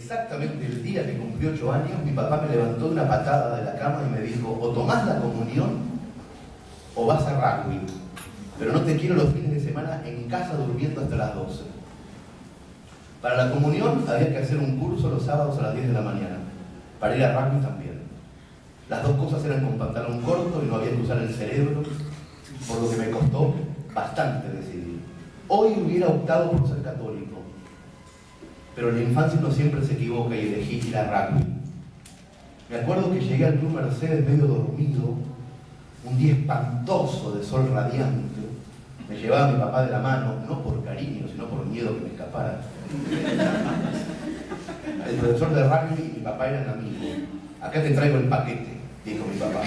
exactamente el día que cumplió ocho años, mi papá me levantó de una patada de la cama y me dijo, o tomás la comunión o vas a rugby. Pero no te quiero los fines de semana en casa durmiendo hasta las 12. Para la comunión había que hacer un curso los sábados a las 10 de la mañana. Para ir a rugby también. Las dos cosas eran con pantalón corto y no había que usar el cerebro, por lo que me costó bastante decidir. Hoy hubiera optado por ser católico, pero la infancia no siempre se equivoca y elegí ir a rugby. Me acuerdo que llegué al Club Mercedes medio dormido, un día espantoso de sol radiante. Me llevaba mi papá de la mano, no por cariño, sino por miedo que me escapara. El profesor de rugby y mi papá eran amigos. Acá te traigo el paquete, dijo mi papá.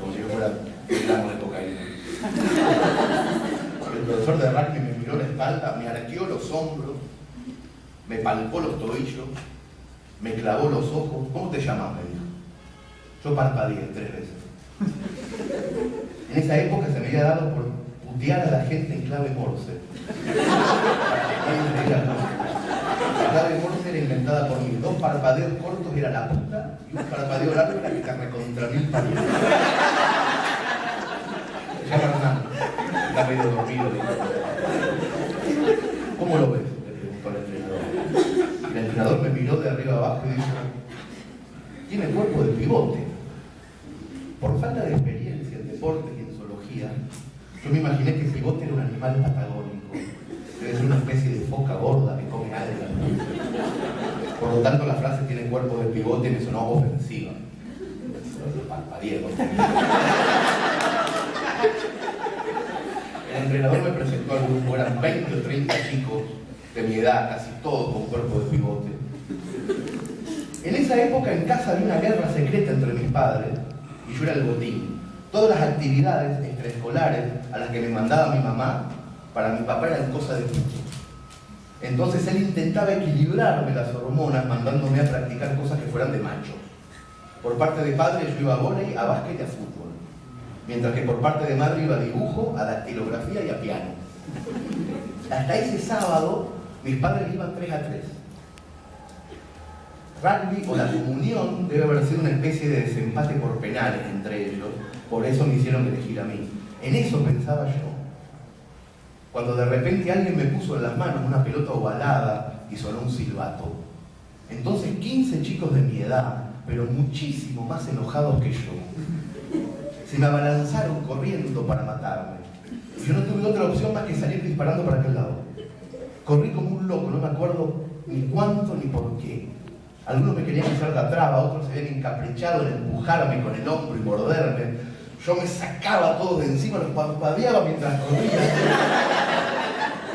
Como si yo fuera un gramo de cocaína. El profesor de rugby me miró la espalda, me arqueó los hombros, me palpó los tobillos, me clavó los ojos. ¿Cómo te llamas? me dijo. Yo parpadeé tres veces. En esa época se me había dado por putear a la gente en clave morse. La clave morse era inventada por mí. Dos parpadeos cortos era la puta y un parpadeo largo era que te recontra mil llama Hernán. Está medio dormido. ¿Cómo lo ves? Le preguntó el entrenador. El entrenador me miró de arriba abajo y dijo, tiene cuerpo de pivote. Por falta de experiencia en deportes y en zoología, yo me imaginé que el pivote era un animal patagónico. Ser una especie de foca gorda que come algas. Por lo tanto, la frase tiene cuerpo de pivote me sonó ofensiva. El entrenador me presentó al grupo, eran 20 o 30 chicos de mi edad, casi todos con cuerpo de pivote. En esa época en casa había una guerra secreta entre mis padres y yo era el botín. Todas las actividades extraescolares a las que me mandaba mi mamá, para mi papá eran cosas de mucho. Entonces él intentaba equilibrarme las hormonas mandándome a practicar cosas que fueran de macho. Por parte de padre yo iba a volei, a básquet y a fútbol. Mientras que por parte de madre iba a dibujo, a dactilografía y a piano. Hasta ese sábado mis padres iban 3 a 3 rugby o la comunión debe haber sido una especie de desempate por penales entre ellos, por eso me hicieron elegir a mí. En eso pensaba yo. Cuando de repente alguien me puso en las manos una pelota ovalada y sonó un silbato. Entonces 15 chicos de mi edad, pero muchísimo más enojados que yo, se me abalanzaron corriendo para matarme. Yo no tuve otra opción más que salir disparando para aquel lado. Corrí como un loco, no me acuerdo ni cuánto ni por qué. Algunos me querían hacer de traba, otros se habían encaprichado en empujarme con el hombro y morderme. Yo me sacaba todo de encima, los parpadeaba mientras corría.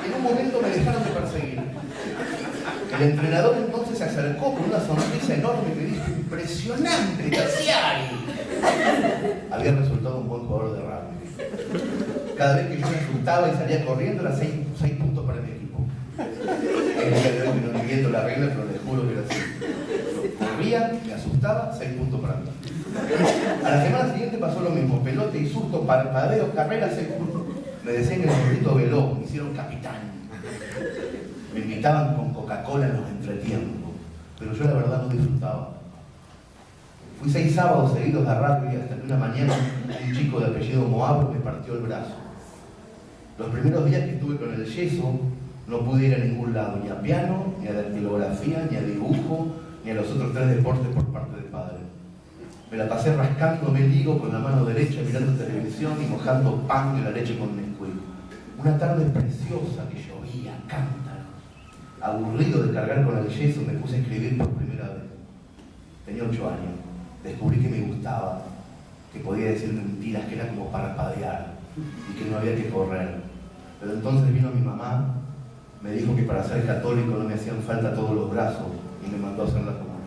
En un momento me dejaron de perseguir. El entrenador entonces se acercó con una sonrisa enorme y me dijo, impresionante, Cassiari. Había resultado un buen jugador de rugby. Cada vez que yo me asustaba y salía corriendo, era seis, puntos para mi equipo. El día la regla, pero les juro que era así me asustaba, seis puntos para mí. A la semana siguiente pasó lo mismo, pelote y susto, parpadeo, carrera, seis puntos. Me decían que el gordito veló, me hicieron capitán. Me invitaban con Coca-Cola en los entretiempos, pero yo la verdad no disfrutaba. Fui seis sábados seguidos de rugby hasta que una mañana un chico de apellido Moabro me partió el brazo. Los primeros días que estuve con el yeso no pude ir a ningún lado, ni a piano, ni a dactilografía, ni a dibujo, ni a los otros tres deportes por parte del padre. Me la pasé rascándome el higo con la mano derecha, mirando televisión y mojando pan de la leche con Nesquik. Una tarde preciosa que llovía, cántaro. Aburrido de cargar con el yeso, me puse a escribir por primera vez. Tenía ocho años. Descubrí que me gustaba, que podía decir mentiras, que era como parpadear y que no había que correr. Pero entonces vino mi mamá, me dijo que para ser católico no me hacían falta todos los brazos y me mandó a hacer la comunión.